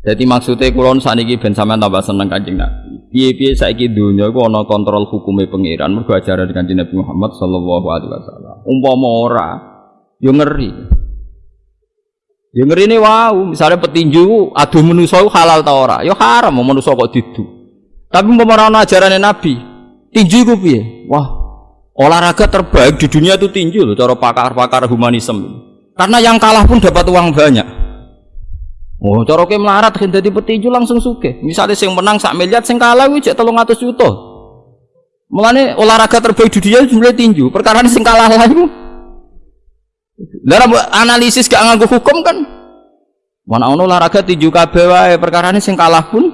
Jadi maksudnya kulon saniki ben sampean tambah seneng Kanjeng Nabi. Piye-piye saiki donya iku ana kontrol hukume pangeran mergo ajaran Kanjeng Nabi Muhammad sallallahu alaihi wasallam. Umpama ora yo ngeri. Yo ngeri ne wow, misalnya petinju adu manusa halal ta ora? Yo haram mau manusa kok didu. Tapi umpama ora ana ajarane Nabi, tinju iku piye? Wah, olahraga terbaik di dunia itu tinju loh cara pakar-pakar humanisme. Karena yang kalah pun dapat uang banyak. Oh, cara ke melarat kan dadi petinju langsung suke. Misalnya sing menang sak miliar, sing kalah kuwi cek 300 juta. Mulane olahraga terbaik di dunia jumlah tinju. Perkara sing kalah lah. Lah analisis gak nganggo hukum kan. Mana ono olahraga tinju kabeh wae, perkara sing kalah pun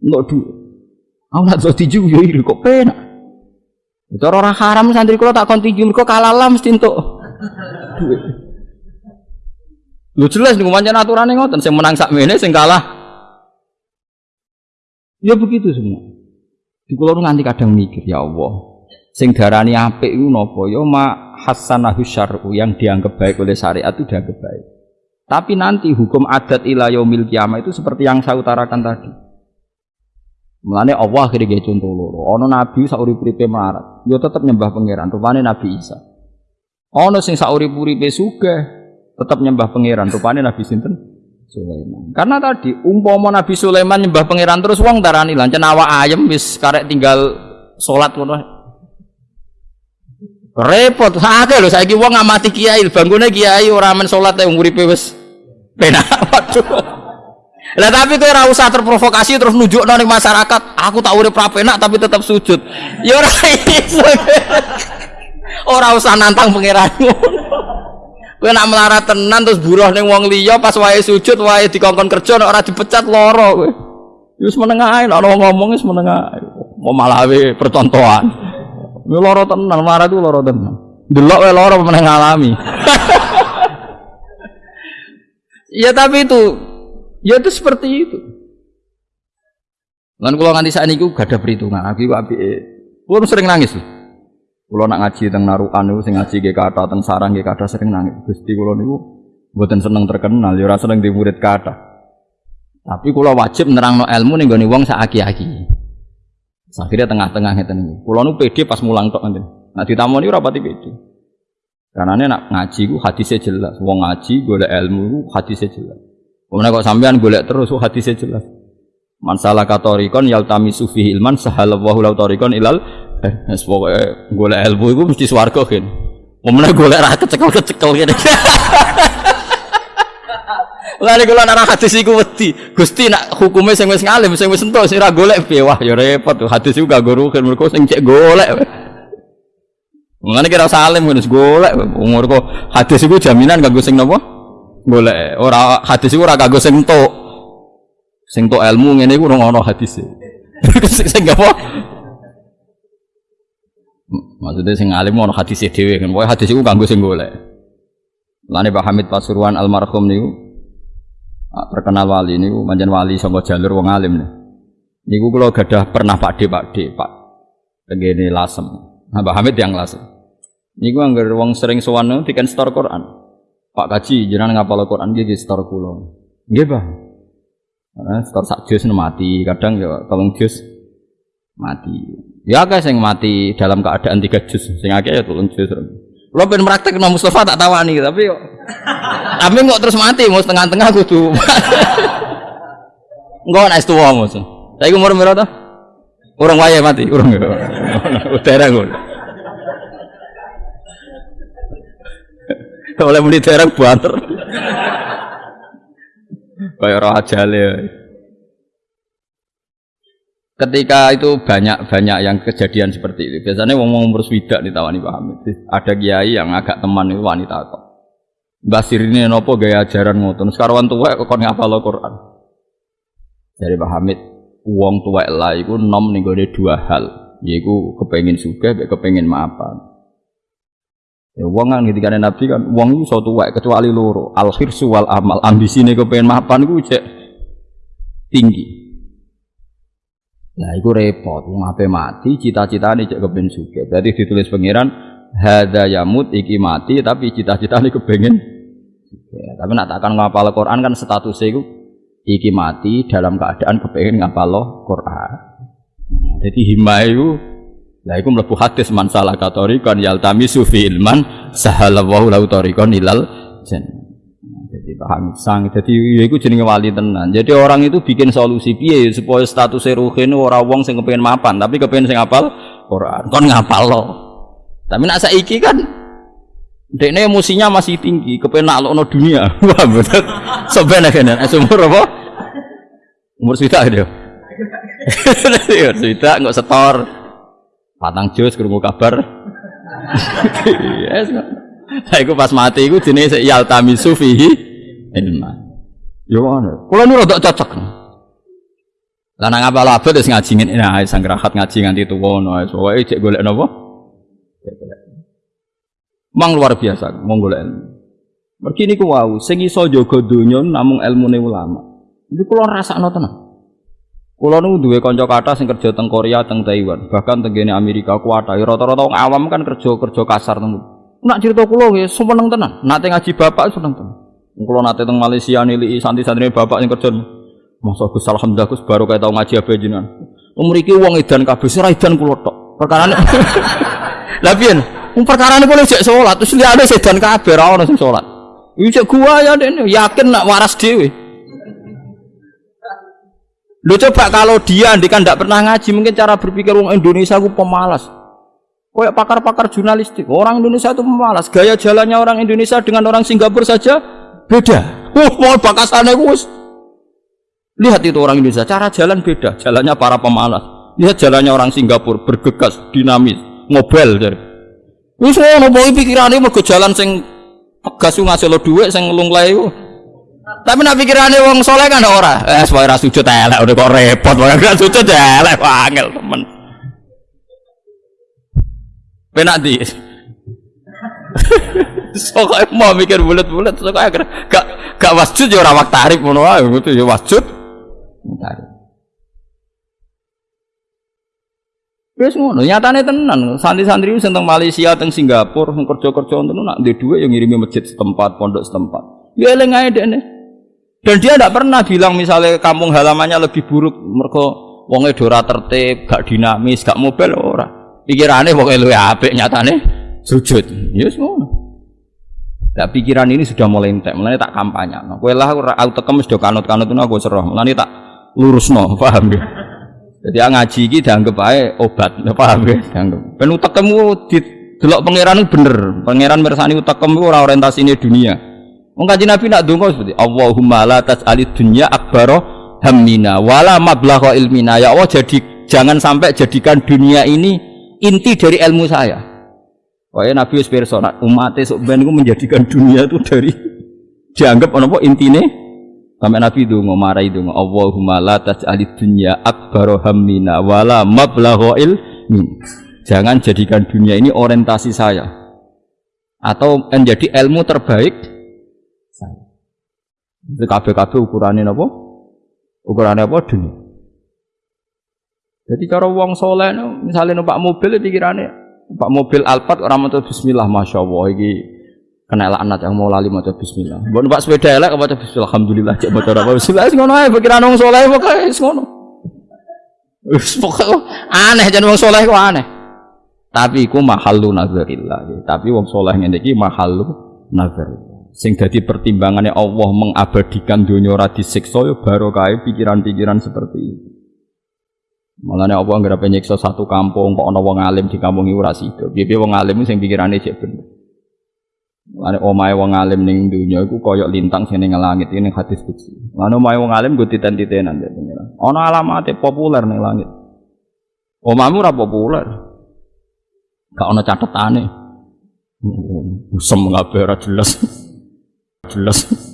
enggak du. Aku nak tinju yo iri kok penak. Cara orang haram santri kula tak kon tinju mergo kalah lah mesti duit. Lu jelas nih pancen aturannya ngoten, sing menang sak mene sing kalah. Ya begitu semua. Di kula nganti kadang mikir, ya Allah. Sing darani apik iku napa? Ya ma hasanahu syar'u yang dianggap baik oleh syariat itu dianggap baik. Tapi nanti hukum adat ila yaumil kiamah itu seperti yang saya utarakan tadi. Mulane Allah akhirnya contoh loro. Ono nabi saurip-uripe melarat, yo ya tetep nyembah pangeran. Rupane Nabi Isa. Ono sing saurip-uripe sugih, tetap nyembah pangeran. Rupanya Nabi Sinten Sulaiman. Karena tadi umpama Nabi Sulaiman nyembah pangeran terus wong darani lancen awak ayam wis karek tinggal salat ngono. Repot, akeh lho saiki wong ngamati kiai, bangune kiai ora men salat e uripe wis penak. Lah tapi kowe ora usah terprovokasi terus nunjukno ning masyarakat, aku tak urip ra penak tapi tetap sujud. Ya ora iso. ora usah nantang pangeranmu. Kowe nak melarat tenan terus buruh ning wong liya pas wae sujud wae dikongkon kerja ora dipecat lara kowe. Wis menengah ae nek ngomong wis menengah ae. Mau malah we percontohan. Yo lara tenan, melarat itu lara tenan. Delok wae lara meneng alami. ya tapi itu ya itu seperti itu. Lan kula nganti saat ini gak ada perhitungan. Aku apike. Kulo sering nangis. Loh. Kulo nak ngaji teng narukan niku sing ngaji nggih teng sarang nggih kata sering nangis. Gusti kulo niku mboten seneng terkenal, ya seneng di murid kata. Tapi kulo wajib nerangno ilmu ning gone wong sak aki-aki. Akhirnya tengah-tengah ngeten niku. Kulo nu pede pas mulang tok ngeten. Nak ditamoni ora pati pede. Karena nak ngaji ku hadisnya jelas. Wong ngaji golek ilmu ku hadisnya jelas. Kemudian kok sampean golek terus ku hadisnya jelas. Man salah katorikon yaltami sufi ilman sahalallahu lau torikon ilal Wes pokoke golek ilmu iku mesti swarga kan. Momene golek ra kecekel-kecekel kene. Lha kula nang hadis iku wedi. Gusti nak hukume sing wis ngalim, sing wis entuk sing ra golek? Wah ya repot. Hadis iku gak kan mergo sing cek golek. Mulane kira salim wis golek. Umur kok hadis iku jaminan kanggo sing napa? Golek. Ora hadis iku ora kanggo sing entuk. Sing entuk ilmu ngene iku ora ono hadis. Sing apa? Maksudnya sing alim ono hadis dhewe kan. Pokoke hadis iku kanggo sing golek. Lane Pak Hamid Pasuruan almarhum niku terkenal wali niku manjen wali saka jalur wong alim nih. Niku kula gadah pernah Pak De Pak De Pak tengene lasem. Nah, Pak Hamid yang lasem. Niku anggar wong sering sowan diken store Quran. Pak Kaji jenengan ngapal Quran nggih store kula. Nggih, Pak. Karena store sak jus mati, kadang ya tolong jus mati. Ya akeh sing mati dalam keadaan tiga juz, sing akeh ya turun juz. Lo pengen praktek no Mustafa tak tawani, tapi yo. Tapi kok terus mati, mau setengah-tengah kudu. Enggak naik tua mus. Saya umur berapa tuh? Orang waya mati, orang. Terang gue. Oleh muni terang banter. Kayak roh aja ya ketika itu banyak banyak yang kejadian seperti itu. Biasanya wong wong umur swidak ditawani Pak Hamid ada kiai yang agak teman itu wanita kok. Basir ini nopo gaya ajaran ngotot sekarang tua kok ngapa lo Quran. Dari Pak Hamid uang tua lah itu nom gue dua hal. Yaitu kepengen suka kepengen maafan. Ya uang kan ketika Nabi kan uang itu suatu wae kecuali loro. Al wal amal. Ambisi nih kepengen maafan gue cek tinggi Nah, itu repot. Ngapain mati, cita-cita ini cek kepen suge. Berarti ditulis pangeran, hada yamut iki mati, tapi cita-cita ini kepengen. Ya, tapi nak takkan ngapal Quran kan statusnya itu iki mati dalam keadaan kepengen ngapalo Quran. Jadi himma itu lah iku mlebu hadis man salah katorikon yaltami sufi ilman sahalallahu lahu tariqan ilal jannah. Jadi paham sang. Jadi ya iku jenenge wali tenan. Jadi orang itu bikin solusi piye supaya status ruhin ora wong sing kepengin mapan, tapi kepengin sing apal Quran. Kon ngapal lo. Tapi nak saiki kan Dekne emosinya masih tinggi, kepengen naklokno dunia. Wah, betul. Sampai kan umur apa? Umur sita dia. Sita nggak setor. Patang jus krungu kabar. Yes. Saya iku pas mati iku jenenge yaltami sufihi ilma. Yo ngono. Kula nu rada cocok. Lah nang apa abad wis ngaji ngene nah sang rahat ngaji nganti tuwa ngono. Pokoke cek golek napa? Cek golek. Mang luar biasa monggo ilmu. Mergi niku wau sing iso jaga donya namung ilmune ulama. Iku kula rasakno tenan. Kula nu duwe kanca kathah sing kerja teng Korea, teng Taiwan, bahkan teng Amerika kuwata. Rata-rata wong awam kan kerja kerja kasar teng. Nak cerita kula nggih seneng tenan. Nate ngaji bapak seneng tenan. Kula nate teng Malaysia nilai santri-santri bapak sing kerja. Masa Gus alhamdulillah Gus baru kayak tau ngaji apa jenengan. Umur iki wong edan kabeh sira edan kula tok. Perkarane Lah piye? Wong perkarane boleh cek salat, terus liyane sedan kabeh ora ono sing salat. Iki gua ya dene, yakin nak waras dhewe. Lu coba kalau dia andikan tidak pernah ngaji, mungkin cara berpikir orang Indonesia aku pemalas. Kayak pakar-pakar jurnalistik, orang Indonesia itu pemalas. Gaya jalannya orang Indonesia dengan orang Singapura saja beda. Uh, mau bakasannya gus. Lihat itu orang Indonesia, cara jalan beda. Jalannya para pemalas. Lihat jalannya orang Singapura, bergegas, dinamis, mobil dari. Wis ngono pokoke pikirane mergo jalan sing tegas ngasil dhuwit sing nglunglae. Tapi nak pikirane wong soleh kan ora. Eh supaya ra sujud elek udah kok repot wae gak sujud elek angel temen. Penak di. Soalnya mau mikir bulat-bulat, soalnya gak gak wasjud ya ora wak tarif ngono wae, gitu ya wasjud. Tarif. Wis ngono, nyatane tenan. Santri-santri sing teng Malaysia, teng Singapura, sing kerja-kerja ngono nak ndek dhuwit yang ngirimi masjid setempat, pondok setempat. Ya eling ae dekne. Dan dia tidak pernah bilang misalnya kampung halamannya lebih buruk mereka wonge dora tertib, gak dinamis, gak mobil ora. Pikirane pokoke luwe apik nyatane sujud. Ya yes, ngono. Nah, pikiran ini sudah mulai entek, mulai tak kampanye. Nah, kowe lah aku tekem wis do kanut-kanut aku seroh. Mulane tak lurusno, paham ya? Jadi ngaji ini dianggap aja obat, paham ya? Dianggap. Ben utekmu di delok pangeran bener. Pangeran mersani utekmu ora orientasine dunia. Wong kanjeng Nabi nak donga seperti Allahumma la tas'alid dunya akbaro hammina wala mablagha ilmina. Ya Allah jadi jangan sampai jadikan dunia ini inti dari ilmu saya. Wah Nabi wis pirsa umat sok ben menjadikan dunia itu dari dianggap apa intine Sampai Nabi itu ngomarai itu Allahumma la taj'alid dunya akbaru hammina wala mablagha ilmi. Jangan jadikan dunia ini orientasi saya atau menjadi ilmu terbaik saya. Itu kabeh-kabeh ukurannya apa? Ukurannya apa dunia. Jadi cara uang soleh misalnya numpak mobil pikirannya numpak mobil Alphard orang mau bismillah masya Allah ini kena laknat yang mau lali maca bismillah. Mbok numpak sepeda elek maca bismillah alhamdulillah cek maca apa bismillah wis ngono ae pikiran wong saleh pokoke wis ngono. Aneh jan wong saleh kok aneh. Tapi iku mahallu nazarillah. Tapi wong saleh ngene iki mahallu nazar. Sing dadi pertimbangannya Allah mengabadikan dunia ora disiksa ya barokah pikiran-pikiran seperti itu. Malahnya Allah nggak nyiksa satu kampung kok ana wong alim di kampung itu ora sida. Piye wong alim sing pikirane cek bener. Ane omahe wong alim ning dunya iku koyok lintang sing ning langit ini hadis kutsi. Ane omahe wong alim go titen-titenan ya pengiran. Ana alamate populer ning langit. Omamu ora populer. Gak ana catetane. Usem kabeh ora jelas. jelas.